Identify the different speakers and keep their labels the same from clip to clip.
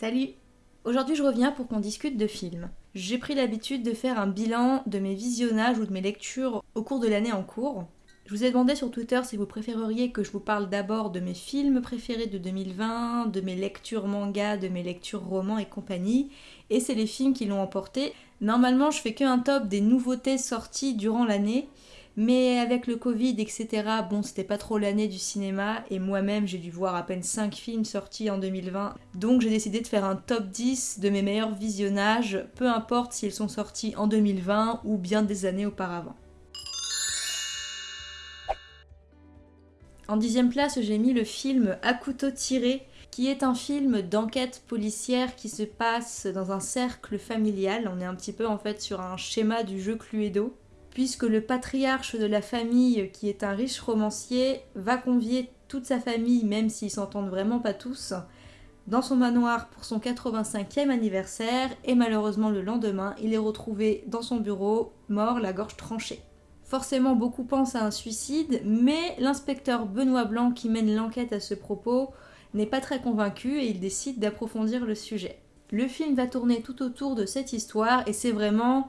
Speaker 1: Salut Aujourd'hui je reviens pour qu'on discute de films. J'ai pris l'habitude de faire un bilan de mes visionnages ou de mes lectures au cours de l'année en cours. Je vous ai demandé sur Twitter si vous préféreriez que je vous parle d'abord de mes films préférés de 2020, de mes lectures manga, de mes lectures romans et compagnie, et c'est les films qui l'ont emporté. Normalement je fais que un top des nouveautés sorties durant l'année, mais avec le Covid, etc., bon, c'était pas trop l'année du cinéma, et moi-même, j'ai dû voir à peine 5 films sortis en 2020. Donc j'ai décidé de faire un top 10 de mes meilleurs visionnages, peu importe s'ils sont sortis en 2020 ou bien des années auparavant. En dixième place, j'ai mis le film À couteau tiré, qui est un film d'enquête policière qui se passe dans un cercle familial. On est un petit peu en fait sur un schéma du jeu Cluedo puisque le patriarche de la famille, qui est un riche romancier, va convier toute sa famille, même s'ils s'entendent vraiment pas tous, dans son manoir pour son 85e anniversaire, et malheureusement le lendemain, il est retrouvé dans son bureau, mort, la gorge tranchée. Forcément, beaucoup pensent à un suicide, mais l'inspecteur Benoît Blanc, qui mène l'enquête à ce propos, n'est pas très convaincu et il décide d'approfondir le sujet. Le film va tourner tout autour de cette histoire et c'est vraiment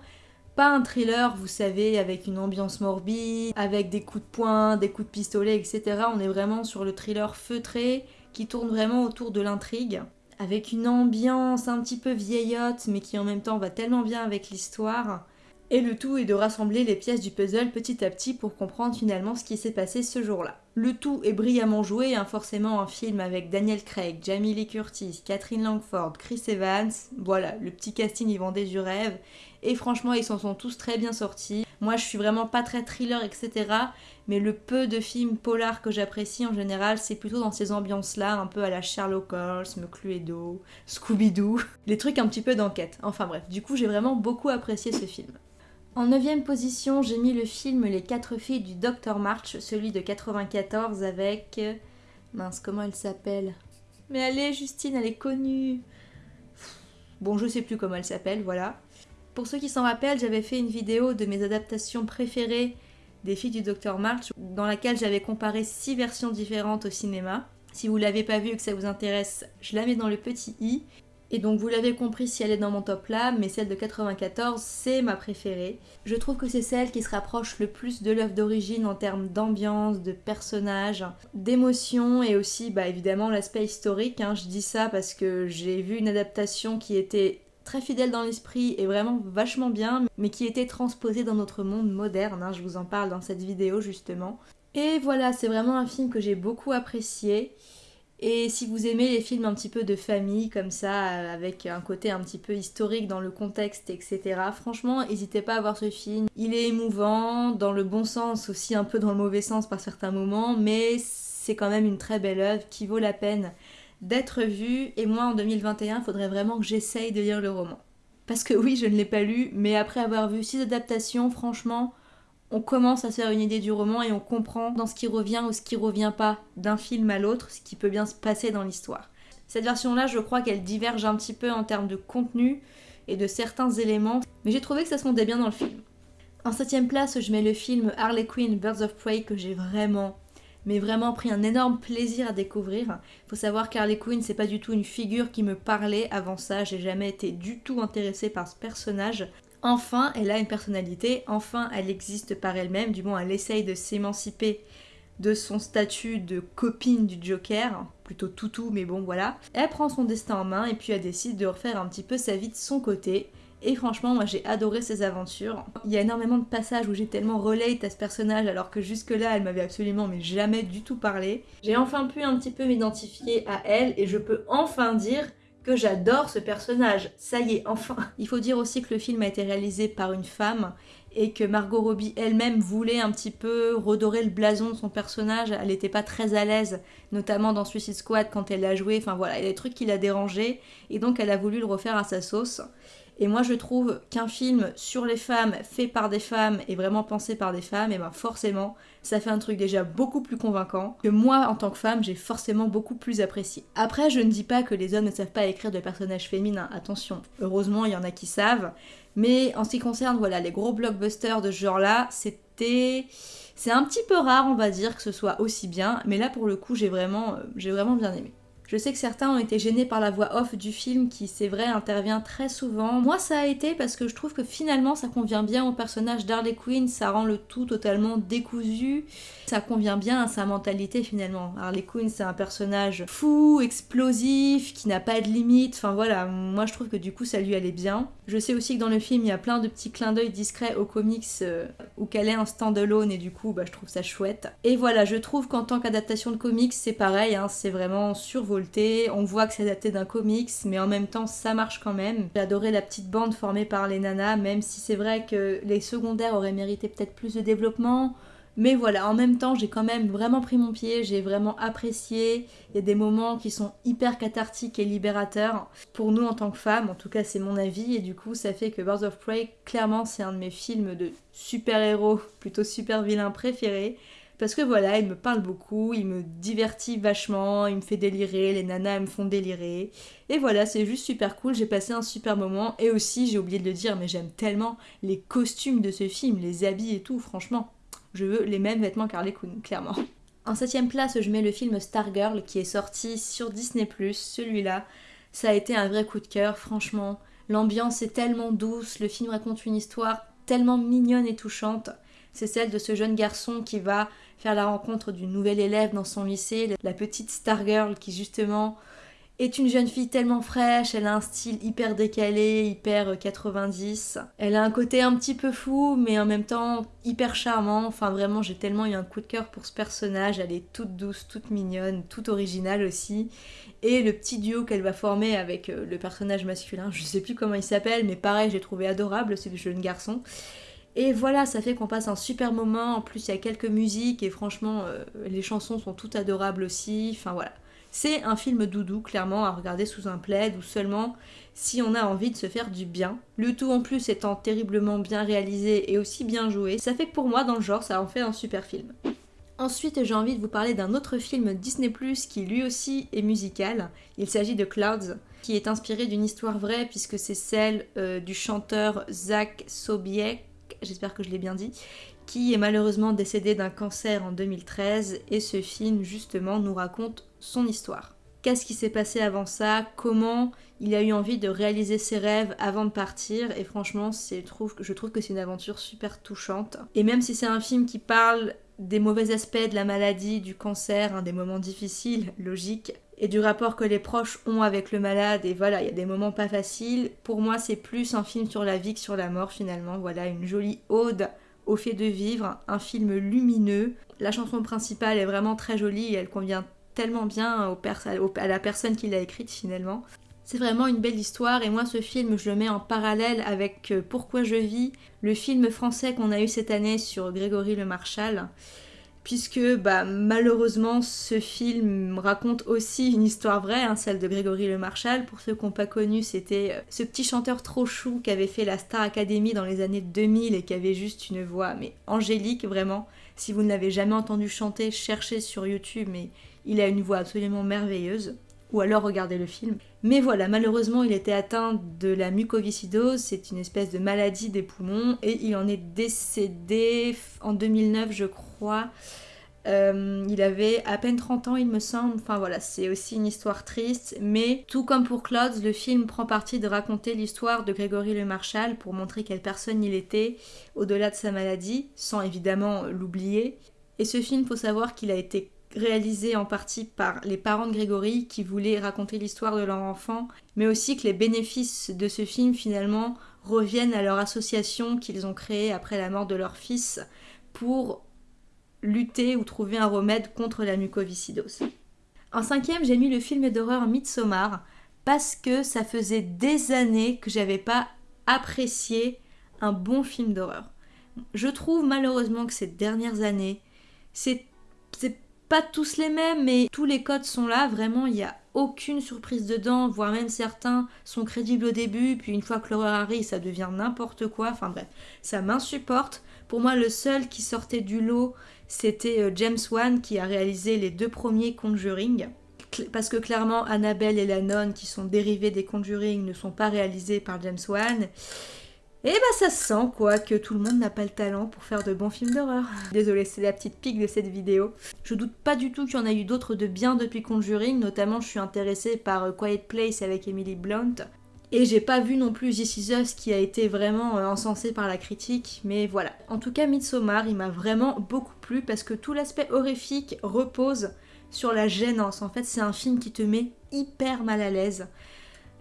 Speaker 1: pas un thriller, vous savez, avec une ambiance morbide, avec des coups de poing, des coups de pistolet, etc. On est vraiment sur le thriller feutré qui tourne vraiment autour de l'intrigue, avec une ambiance un petit peu vieillotte, mais qui en même temps va tellement bien avec l'histoire. Et le tout est de rassembler les pièces du puzzle petit à petit pour comprendre finalement ce qui s'est passé ce jour-là. Le tout est brillamment joué, hein, forcément un film avec Daniel Craig, Jamie Lee Curtis, Catherine Langford, Chris Evans, voilà, le petit casting y vendait du rêve, et franchement ils s'en sont tous très bien sortis. Moi je suis vraiment pas très thriller, etc. Mais le peu de films polars que j'apprécie en général, c'est plutôt dans ces ambiances-là, un peu à la Sherlock Holmes, Cluedo, Scooby-Doo, les trucs un petit peu d'enquête. Enfin bref, du coup j'ai vraiment beaucoup apprécié ce film. En neuvième position, j'ai mis le film Les quatre filles du Dr March, celui de 94 avec... Mince, comment elle s'appelle? Mais allez, Justine, elle est connue Bon, je sais plus comment elle s'appelle, voilà. Pour ceux qui s'en rappellent, j'avais fait une vidéo de mes adaptations préférées des filles du Dr March, dans laquelle j'avais comparé six versions différentes au cinéma. Si vous l'avez pas vu et que ça vous intéresse, je la mets dans le petit i. Et donc vous l'avez compris si elle est dans mon top là, mais celle de 94 c'est ma préférée. Je trouve que c'est celle qui se rapproche le plus de l'œuvre d'origine en termes d'ambiance, de personnages, d'émotion et aussi bah évidemment l'aspect historique. Hein. Je dis ça parce que j'ai vu une adaptation qui était très fidèle dans l'esprit et vraiment vachement bien, mais qui était transposée dans notre monde moderne. Hein. Je vous en parle dans cette vidéo justement. Et voilà, c'est vraiment un film que j'ai beaucoup apprécié. Et si vous aimez les films un petit peu de famille comme ça, avec un côté un petit peu historique dans le contexte, etc., franchement, n'hésitez pas à voir ce film. Il est émouvant, dans le bon sens, aussi un peu dans le mauvais sens par certains moments, mais c'est quand même une très belle œuvre qui vaut la peine d'être vue. Et moi, en 2021, il faudrait vraiment que j'essaye de lire le roman. Parce que oui, je ne l'ai pas lu, mais après avoir vu six adaptations, franchement, on commence à se faire une idée du roman et on comprend dans ce qui revient ou ce qui revient pas d'un film à l'autre, ce qui peut bien se passer dans l'histoire. Cette version-là, je crois qu'elle diverge un petit peu en termes de contenu et de certains éléments, mais j'ai trouvé que ça se fondait bien dans le film. En septième place, je mets le film Harley Quinn Birds of Prey que j'ai vraiment, mais vraiment pris un énorme plaisir à découvrir. Faut savoir qu'Harley Quinn, c'est pas du tout une figure qui me parlait avant ça, j'ai jamais été du tout intéressée par ce personnage. Enfin, elle a une personnalité, enfin, elle existe par elle-même, du moins, elle essaye de s'émanciper de son statut de copine du Joker, plutôt toutou, mais bon, voilà. Elle prend son destin en main et puis elle décide de refaire un petit peu sa vie de son côté. Et franchement, moi j'ai adoré ses aventures. Il y a énormément de passages où j'ai tellement relate à ce personnage alors que jusque-là elle m'avait absolument mais jamais du tout parlé. J'ai enfin pu un petit peu m'identifier à elle et je peux enfin dire que j'adore ce personnage. Ça y est, enfin. Il faut dire aussi que le film a été réalisé par une femme et que Margot Robbie elle-même voulait un petit peu redorer le blason de son personnage. Elle n'était pas très à l'aise, notamment dans Suicide Squad quand elle l'a joué. Enfin voilà, il y a des trucs qui l'a dérangé et donc elle a voulu le refaire à sa sauce. Et moi je trouve qu'un film sur les femmes fait par des femmes et vraiment pensé par des femmes, et ben forcément ça fait un truc déjà beaucoup plus convaincant que moi en tant que femme j'ai forcément beaucoup plus apprécié. Après je ne dis pas que les hommes ne savent pas écrire de personnages féminins, attention, heureusement il y en a qui savent, mais en ce qui concerne voilà les gros blockbusters de ce genre là, c'était c'est un petit peu rare on va dire que ce soit aussi bien, mais là pour le coup j'ai vraiment, euh, j'ai vraiment bien aimé. Je sais que certains ont été gênés par la voix off du film qui, c'est vrai, intervient très souvent. Moi, ça a été parce que je trouve que finalement, ça convient bien au personnage d'Harley Quinn, ça rend le tout totalement décousu. Ça convient bien à sa mentalité finalement. Harley Quinn, c'est un personnage fou, explosif, qui n'a pas de limite. Enfin voilà, moi je trouve que du coup, ça lui allait bien. Je sais aussi que dans le film, il y a plein de petits clins d'œil discrets aux comics euh, où qu'elle est un stand-alone et du coup, bah, je trouve ça chouette. Et voilà, je trouve qu'en tant qu'adaptation de comics, c'est pareil, hein, c'est vraiment On voit que c'est adapté d'un comics, mais en même temps, ça marche quand même. J'ai adoré la petite bande formée par les nanas, même si c'est vrai que les secondaires auraient mérité peut-être plus de développement. Mais voilà, en même temps, j'ai quand même vraiment pris mon pied, j'ai vraiment apprécié. Il y a des moments qui sont hyper cathartiques et libérateurs pour nous en tant que femmes, en tout cas c'est mon avis, et du coup ça fait que Birds of Prey, clairement c'est un de mes films de super-héros, plutôt super vilains préférés. Parce que voilà, il me parle beaucoup, il me divertit vachement, il me fait délirer, les nanas me font délirer. Et voilà, c'est juste super cool, j'ai passé un super moment. Et aussi, j'ai oublié de le dire, mais j'aime tellement les costumes de ce film, les habits et tout, franchement je veux les mêmes vêtements qu'Harley Quinn, clairement. En septième place, je mets le film Stargirl qui est sorti sur Disney+. Celui-là, ça a été un vrai coup de cœur, franchement. L'ambiance est tellement douce, le film raconte une histoire tellement mignonne et touchante. C'est celle de ce jeune garçon qui va faire la rencontre d'une nouvelle élève dans son lycée, la petite Stargirl qui justement est une jeune fille tellement fraîche, elle a un style hyper décalé, hyper 90. Euh, elle a un côté un petit peu fou, mais en même temps hyper charmant. Enfin, vraiment, j'ai tellement eu un coup de cœur pour ce personnage. Elle est toute douce, toute mignonne, toute originale aussi. Et le petit duo qu'elle va former avec euh, le personnage masculin, je sais plus comment il s'appelle, mais pareil, j'ai trouvé adorable, le jeune garçon. Et voilà, ça fait qu'on passe un super moment. En plus, il y a quelques musiques et franchement, euh, les chansons sont toutes adorables aussi. Enfin voilà. C'est un film doudou, clairement, à regarder sous un plaid ou seulement si on a envie de se faire du bien. Le tout en plus étant terriblement bien réalisé et aussi bien joué, ça fait que pour moi, dans le genre, ça en fait un super film. Ensuite, j'ai envie de vous parler d'un autre film Disney ⁇ qui lui aussi est musical. Il s'agit de Clouds, qui est inspiré d'une histoire vraie puisque c'est celle euh, du chanteur Zach Sobiek, j'espère que je l'ai bien dit, qui est malheureusement décédé d'un cancer en 2013 et ce film justement nous raconte son histoire. Qu'est-ce qui s'est passé avant ça? Comment il a eu envie de réaliser ses rêves avant de partir? Et franchement, je trouve que c'est une aventure super touchante. Et même si c'est un film qui parle des mauvais aspects de la maladie, du cancer, hein, des moments difficiles, logiques, et du rapport que les proches ont avec le malade, et voilà, il y a des moments pas faciles, pour moi c'est plus un film sur la vie que sur la mort finalement. Voilà, une jolie ode au fait de vivre, un film lumineux. La chanson principale est vraiment très jolie et elle convient tellement bien à la personne qui l'a écrite finalement. C'est vraiment une belle histoire et moi ce film je le mets en parallèle avec euh, Pourquoi je vis, le film français qu'on a eu cette année sur Grégory le Marchal puisque bah, malheureusement ce film raconte aussi une histoire vraie, hein, celle de Grégory Le Marchal. Pour ceux qui n'ont pas connu, c'était euh, ce petit chanteur trop chou qui avait fait la Star Academy dans les années 2000 et qui avait juste une voix mais angélique vraiment. Si vous ne l'avez jamais entendu chanter, cherchez sur YouTube, mais il a une voix absolument merveilleuse. Ou alors regardez le film. Mais voilà, malheureusement, il était atteint de la mucoviscidose, c'est une espèce de maladie des poumons, et il en est décédé en 2009, je crois. Euh, il avait à peine 30 ans, il me semble. Enfin voilà, c'est aussi une histoire triste. Mais tout comme pour Clouds, le film prend parti de raconter l'histoire de Grégory Le Marchal pour montrer quelle personne il était au-delà de sa maladie, sans évidemment l'oublier. Et ce film, faut savoir qu'il a été réalisé en partie par les parents de Grégory qui voulaient raconter l'histoire de leur enfant, mais aussi que les bénéfices de ce film finalement reviennent à leur association qu'ils ont créée après la mort de leur fils pour lutter ou trouver un remède contre la mucoviscidose. En cinquième, j'ai mis le film d'horreur Midsommar parce que ça faisait des années que j'avais pas apprécié un bon film d'horreur. Je trouve malheureusement que ces dernières années, c'est pas tous les mêmes, mais tous les codes sont là. Vraiment, il n'y a aucune surprise dedans, voire même certains sont crédibles au début, puis une fois que l'horreur arrive, ça devient n'importe quoi. Enfin bref, ça m'insupporte. Pour moi, le seul qui sortait du lot, c'était euh, James Wan qui a réalisé les deux premiers Conjuring. Parce que clairement, Annabelle et la nonne, qui sont dérivés des Conjuring, ne sont pas réalisés par James Wan. Et bah ça se sent quoi, que tout le monde n'a pas le talent pour faire de bons films d'horreur. Désolée, c'est la petite pique de cette vidéo. Je doute pas du tout qu'il y en a eu d'autres de bien depuis Conjuring, notamment je suis intéressée par euh, Quiet Place avec Emily Blunt. Et j'ai pas vu non plus This Is Us qui a été vraiment euh, encensé par la critique, mais voilà. En tout cas, Midsommar, il m'a vraiment beaucoup plu parce que tout l'aspect horrifique repose sur la gênance. En fait, c'est un film qui te met hyper mal à l'aise.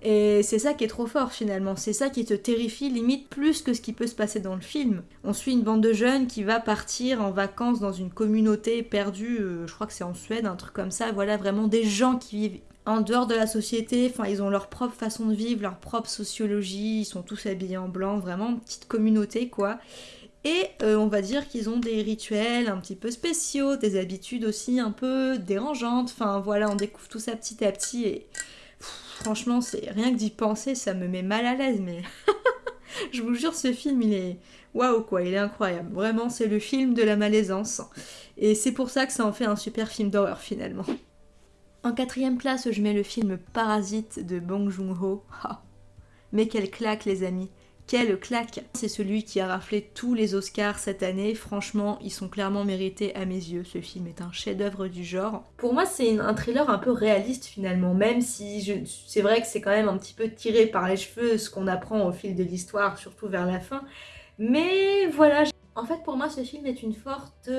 Speaker 1: Et c'est ça qui est trop fort finalement, c'est ça qui te terrifie limite plus que ce qui peut se passer dans le film. On suit une bande de jeunes qui va partir en vacances dans une communauté perdue, euh, je crois que c'est en Suède, un truc comme ça, voilà vraiment des gens qui vivent en dehors de la société, enfin ils ont leur propre façon de vivre, leur propre sociologie, ils sont tous habillés en blanc, vraiment petite communauté quoi. Et euh, on va dire qu'ils ont des rituels un petit peu spéciaux, des habitudes aussi un peu dérangeantes, enfin voilà, on découvre tout ça petit à petit et franchement, c'est rien que d'y penser, ça me met mal à l'aise, mais je vous jure, ce film, il est waouh quoi, il est incroyable. Vraiment, c'est le film de la malaisance. Et c'est pour ça que ça en fait un super film d'horreur finalement. En quatrième place, je mets le film Parasite de Bong Joon-ho. mais quelle claque les amis quelle claque C'est celui qui a raflé tous les Oscars cette année. Franchement, ils sont clairement mérités à mes yeux. Ce film est un chef-d'œuvre du genre. Pour moi, c'est un thriller un peu réaliste finalement, même si c'est vrai que c'est quand même un petit peu tiré par les cheveux ce qu'on apprend au fil de l'histoire, surtout vers la fin. Mais voilà, en fait pour moi ce film est une forte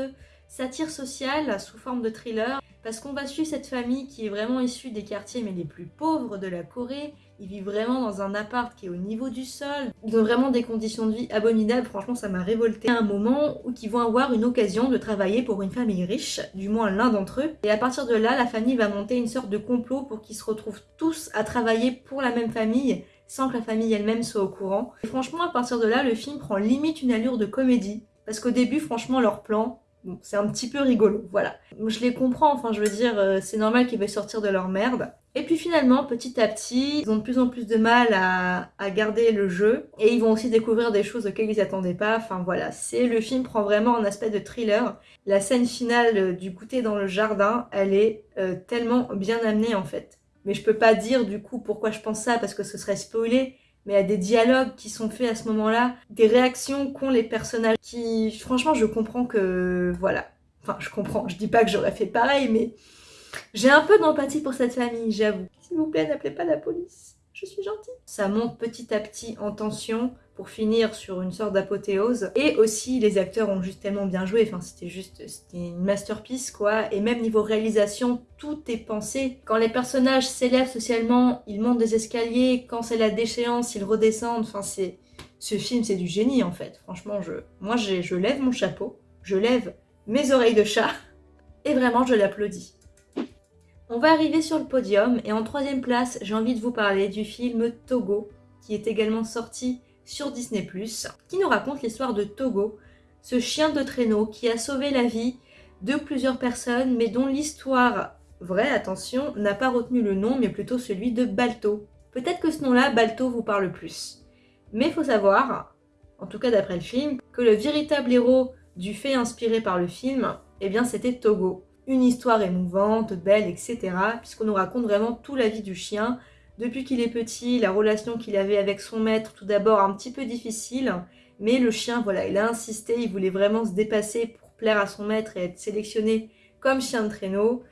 Speaker 1: satire sociale sous forme de thriller parce qu'on va suivre cette famille qui est vraiment issue des quartiers mais les plus pauvres de la Corée. Ils vivent vraiment dans un appart qui est au niveau du sol. Ils ont vraiment des conditions de vie abominables. Franchement, ça m'a révolté. À un moment où ils vont avoir une occasion de travailler pour une famille riche, du moins l'un d'entre eux. Et à partir de là, la famille va monter une sorte de complot pour qu'ils se retrouvent tous à travailler pour la même famille sans que la famille elle-même soit au courant. Et franchement, à partir de là, le film prend limite une allure de comédie. Parce qu'au début, franchement, leur plan, c'est un petit peu rigolo, voilà. Je les comprends, enfin je veux dire, euh, c'est normal qu'ils veuillent sortir de leur merde. Et puis finalement, petit à petit, ils ont de plus en plus de mal à, garder le jeu. Et ils vont aussi découvrir des choses auxquelles ils n'attendaient pas. Enfin voilà, c'est le film prend vraiment un aspect de thriller. La scène finale du goûter dans le jardin, elle est euh, tellement bien amenée en fait. Mais je peux pas dire du coup pourquoi je pense ça parce que ce serait spoilé mais a des dialogues qui sont faits à ce moment-là, des réactions qu'ont les personnages qui, franchement, je comprends que, voilà. Enfin, je comprends, je dis pas que j'aurais fait pareil, mais j'ai un peu d'empathie pour cette famille, j'avoue. S'il vous plaît, n'appelez pas la police, je suis gentille. Ça monte petit à petit en tension, pour finir sur une sorte d'apothéose. Et aussi, les acteurs ont juste tellement bien joué, enfin c'était juste, une masterpiece quoi. Et même niveau réalisation, tout est pensé. Quand les personnages s'élèvent socialement, ils montent des escaliers, quand c'est la déchéance, ils redescendent, enfin c'est... Ce film, c'est du génie en fait. Franchement, je, moi je lève mon chapeau, je lève mes oreilles de chat, et vraiment je l'applaudis. On va arriver sur le podium, et en troisième place, j'ai envie de vous parler du film Togo, qui est également sorti sur Disney+, qui nous raconte l'histoire de Togo, ce chien de traîneau qui a sauvé la vie de plusieurs personnes, mais dont l'histoire vraie, attention, n'a pas retenu le nom, mais plutôt celui de Balto. Peut-être que ce nom-là, Balto, vous parle plus. Mais faut savoir, en tout cas d'après le film, que le véritable héros du fait inspiré par le film, eh bien c'était Togo. Une histoire émouvante, belle, etc. Puisqu'on nous raconte vraiment toute la vie du chien, depuis qu'il est petit, la relation qu'il avait avec son maître, tout d'abord un petit peu difficile, mais le chien, voilà, il a insisté, il voulait vraiment se dépasser pour plaire à son maître et être sélectionné comme chien de traîneau.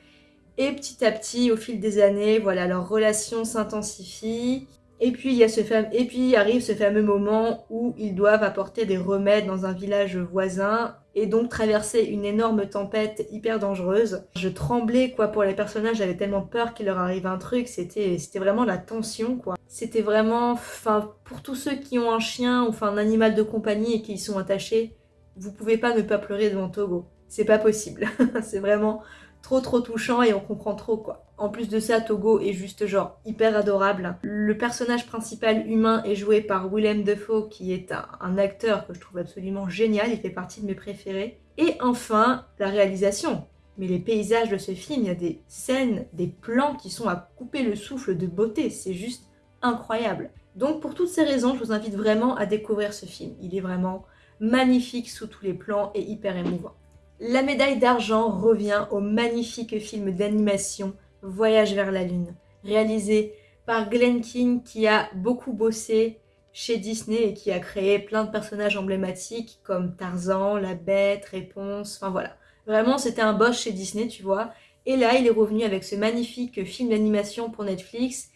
Speaker 1: Et petit à petit, au fil des années, voilà, leur relation s'intensifie. Et puis, il y a ce et puis arrive ce fameux moment où ils doivent apporter des remèdes dans un village voisin et donc traverser une énorme tempête hyper dangereuse. Je tremblais quoi pour les personnages, j'avais tellement peur qu'il leur arrive un truc, c'était c'était vraiment la tension quoi. C'était vraiment, enfin pour tous ceux qui ont un chien ou enfin un animal de compagnie et qui y sont attachés, vous pouvez pas ne pas pleurer devant Togo. C'est pas possible. c'est vraiment trop trop touchant et on comprend trop quoi. En plus de ça, Togo est juste genre hyper adorable. Le personnage principal humain est joué par Willem Dafoe qui est un, acteur que je trouve absolument génial, il fait partie de mes préférés. Et enfin, la réalisation. Mais les paysages de ce film, il y a des scènes, des plans qui sont à couper le souffle de beauté, c'est juste incroyable. Donc pour toutes ces raisons, je vous invite vraiment à découvrir ce film. Il est vraiment magnifique sous tous les plans et hyper émouvant. La médaille d'argent revient au magnifique film d'animation Voyage vers la Lune, réalisé par Glenn King qui a beaucoup bossé chez Disney et qui a créé plein de personnages emblématiques comme Tarzan, La Bête, Réponse, enfin voilà. Vraiment, c'était un boss chez Disney, tu vois. Et là, il est revenu avec ce magnifique film d'animation pour Netflix.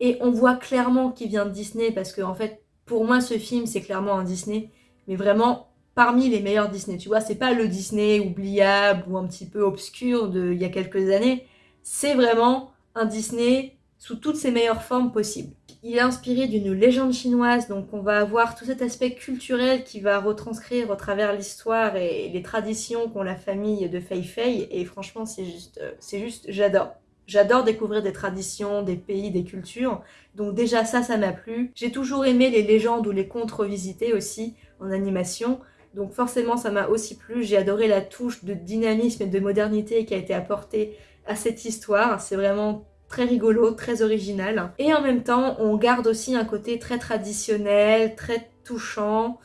Speaker 1: Et on voit clairement qu'il vient de Disney parce que, en fait, pour moi, ce film, c'est clairement un Disney. Mais vraiment, parmi les meilleurs Disney. Tu vois, c'est pas le Disney oubliable ou un petit peu obscur d'il y a quelques années. C'est vraiment un Disney sous toutes ses meilleures formes possibles. Il est inspiré d'une légende chinoise, donc on va avoir tout cet aspect culturel qui va retranscrire au travers l'histoire et les traditions qu'ont la famille de Fei Fei. Et franchement, c'est juste, euh, c'est juste, j'adore. J'adore découvrir des traditions, des pays, des cultures. Donc déjà ça, ça m'a plu. J'ai toujours aimé les légendes ou les contes revisités aussi en animation. Donc forcément, ça m'a aussi plu. J'ai adoré la touche de dynamisme et de modernité qui a été apportée à cette histoire. C'est vraiment très rigolo, très original. Et en même temps, on garde aussi un côté très traditionnel, très touchant.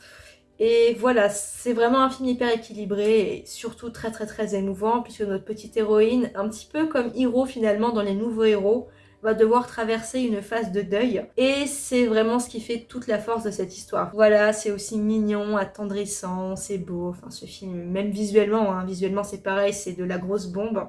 Speaker 1: Et voilà, c'est vraiment un film hyper équilibré et surtout très très très émouvant puisque notre petite héroïne, un petit peu comme Hiro finalement dans les nouveaux héros, va devoir traverser une phase de deuil. Et c'est vraiment ce qui fait toute la force de cette histoire. Voilà, c'est aussi mignon, attendrissant, c'est beau. Enfin, ce film, même visuellement, hein, visuellement c'est pareil, c'est de la grosse bombe.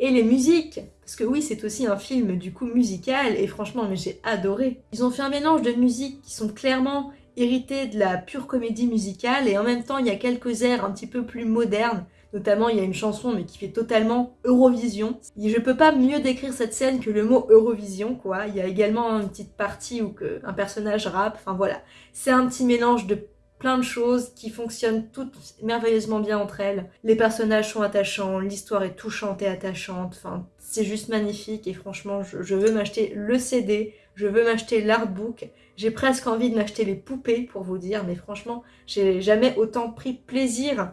Speaker 1: Et les musiques, parce que oui, c'est aussi un film du coup musical, et franchement, j'ai adoré. Ils ont fait un mélange de musiques qui sont clairement héritées de la pure comédie musicale, et en même temps, il y a quelques airs un petit peu plus modernes, Notamment, il y a une chanson, mais qui fait totalement Eurovision. Je peux pas mieux décrire cette scène que le mot Eurovision, quoi. Il y a également une petite partie où que un personnage rappe, enfin voilà. C'est un petit mélange de plein de choses qui fonctionnent toutes merveilleusement bien entre elles. Les personnages sont attachants, l'histoire est touchante et attachante, c'est juste magnifique et franchement, je, je veux m'acheter le CD, je veux m'acheter l'artbook, j'ai presque envie de m'acheter les poupées pour vous dire, mais franchement, j'ai jamais autant pris plaisir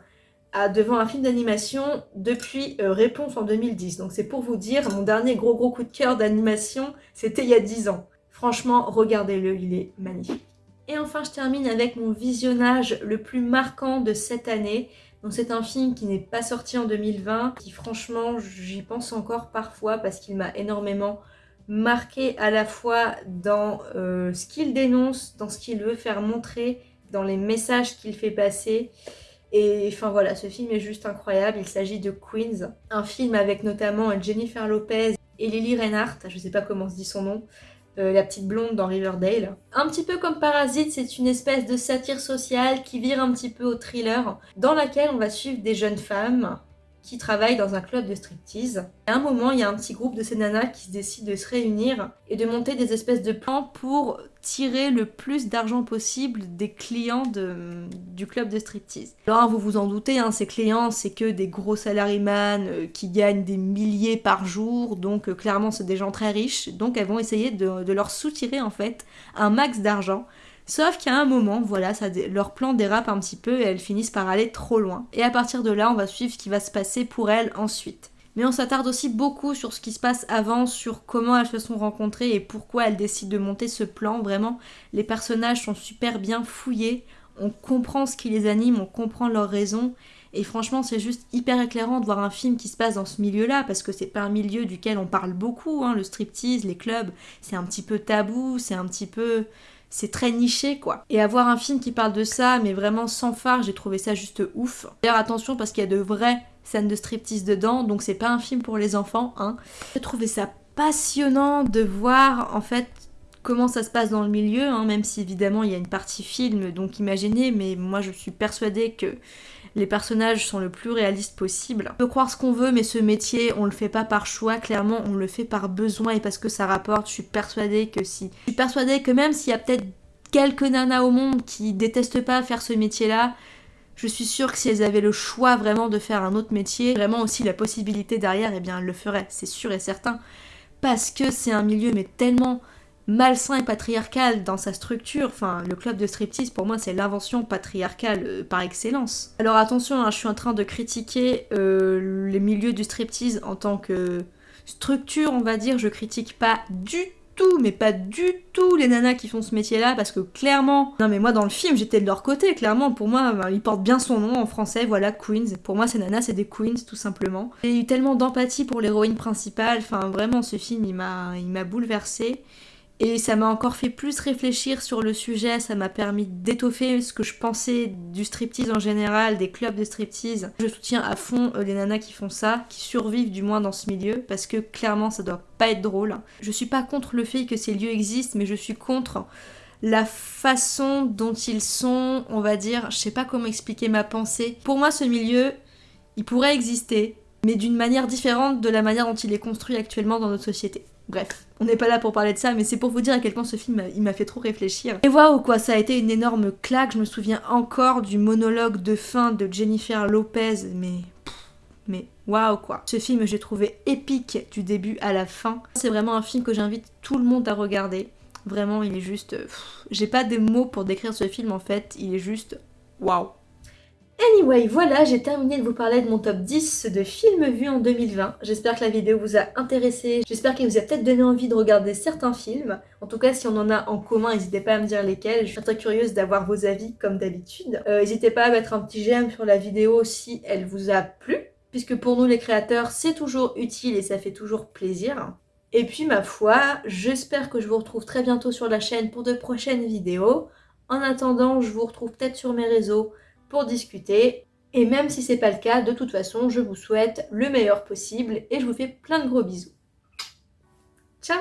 Speaker 1: devant un film d'animation depuis euh, Réponse en 2010. Donc c'est pour vous dire, mon dernier gros gros coup de cœur d'animation, c'était il y a 10 ans. Franchement, regardez-le, il est magnifique. Et enfin, je termine avec mon visionnage le plus marquant de cette année. Donc c'est un film qui n'est pas sorti en 2020, qui franchement, j'y pense encore parfois parce qu'il m'a énormément marqué à la fois dans euh, ce qu'il dénonce, dans ce qu'il veut faire montrer, dans les messages qu'il fait passer. Et enfin voilà, ce film est juste incroyable. Il s'agit de Queens, un film avec notamment Jennifer Lopez et Lily Reinhardt, je sais pas comment se dit son nom, euh, la petite blonde dans Riverdale. Un petit peu comme Parasite, c'est une espèce de satire sociale qui vire un petit peu au thriller, dans laquelle on va suivre des jeunes femmes qui travaillent dans un club de striptease. À un moment, il y a un petit groupe de ces nanas qui se décident de se réunir et de monter des espèces de plans pour tirer le plus d'argent possible des clients du club de striptease. Alors vous vous en doutez, hein, ces clients c'est que des gros salaryman euh, qui gagnent des milliers par jour, donc euh, clairement c'est des gens très riches, donc elles vont essayer de, de leur soutirer en fait un max d'argent Sauf qu'à un moment, voilà, leur plan dérape un petit peu et elles finissent par aller trop loin. Et à partir de là, on va suivre ce qui va se passer pour elles ensuite. Mais on s'attarde aussi beaucoup sur ce qui se passe avant, sur comment elles se sont rencontrées et pourquoi elles décident de monter ce plan. Vraiment, les personnages sont super bien fouillés. On comprend ce qui les anime, on comprend leurs raisons. Et franchement, c'est juste hyper éclairant de voir un film qui se passe dans ce milieu-là, parce que c'est pas un milieu duquel on parle beaucoup, hein, le striptease, les clubs, c'est un petit peu tabou, c'est un petit peu c'est très niché quoi. Et avoir un film qui parle de ça, mais vraiment sans phare, j'ai trouvé ça juste ouf. D'ailleurs attention parce qu'il y a de vraies scènes de striptease dedans, donc c'est pas un film pour les enfants, hein. J'ai trouvé ça passionnant de voir en fait comment ça se passe dans le milieu, hein, même si évidemment il y a une partie film, donc imaginez, mais moi je suis persuadée que les personnages sont le plus réalistes possible. On peut croire ce qu'on veut, mais ce métier, on le fait pas par choix, clairement, on le fait par besoin et parce que ça rapporte. Je suis persuadée que si. Je suis persuadée que même s'il y a peut-être quelques nanas au monde qui détestent pas faire ce métier-là, je suis sûre que si elles avaient le choix vraiment de faire un autre métier, vraiment aussi la possibilité derrière, eh bien elles le feraient, c'est sûr et certain. Parce que c'est un milieu mais tellement malsain et patriarcal dans sa structure. Enfin, le club de striptease, pour moi, c'est l'invention patriarcale euh, par excellence. Alors attention, hein, je suis en train de critiquer euh, les milieux du striptease en tant que structure, on va dire. Je critique pas du tout, mais pas du tout les nanas qui font ce métier-là, parce que clairement, non mais moi dans le film j'étais de leur côté, clairement, pour moi ben, il porte bien son nom en français, voilà, Queens. Pour moi ces nanas c'est des Queens tout simplement. J'ai eu tellement d'empathie pour l'héroïne principale, enfin vraiment ce film il m'a bouleversée. Et ça m'a encore fait plus réfléchir sur le sujet, ça m'a permis d'étoffer ce que je pensais du striptease en général, des clubs de striptease. Je soutiens à fond euh, les nanas qui font ça, qui survivent du moins dans ce milieu, parce que clairement ça doit pas être drôle. Je suis pas contre le fait que ces lieux existent, mais je suis contre la façon dont ils sont, on va dire, je sais pas comment expliquer ma pensée. Pour moi, ce milieu, il pourrait exister, mais d'une manière différente de la manière dont il est construit actuellement dans notre société. Bref, on n'est pas là pour parler de ça, mais c'est pour vous dire à quel point ce film, il m'a fait trop réfléchir. Et waouh quoi, ça a été une énorme claque, je me souviens encore du monologue de fin de Jennifer Lopez, mais... Mais waouh quoi. Ce film, j'ai trouvé épique du début à la fin. C'est vraiment un film que j'invite tout le monde à regarder. Vraiment, il est juste... J'ai pas des mots pour décrire ce film en fait, il est juste... Waouh Anyway, voilà, j'ai terminé de vous parler de mon top 10 de films vus en 2020. J'espère que la vidéo vous a intéressé, j'espère qu'elle vous a peut-être donné envie de regarder certains films. En tout cas, si on en a en commun, n'hésitez pas à me dire lesquels. Je suis très curieuse d'avoir vos avis comme d'habitude. Euh, n'hésitez pas à mettre un petit j'aime sur la vidéo si elle vous a plu, puisque pour nous les créateurs, c'est toujours utile et ça fait toujours plaisir. Et puis ma foi, j'espère que je vous retrouve très bientôt sur la chaîne pour de prochaines vidéos. En attendant, je vous retrouve peut-être sur mes réseaux discuter. Et même si c'est pas le cas, de toute façon, je vous souhaite le meilleur possible et je vous fais plein de gros bisous. Ciao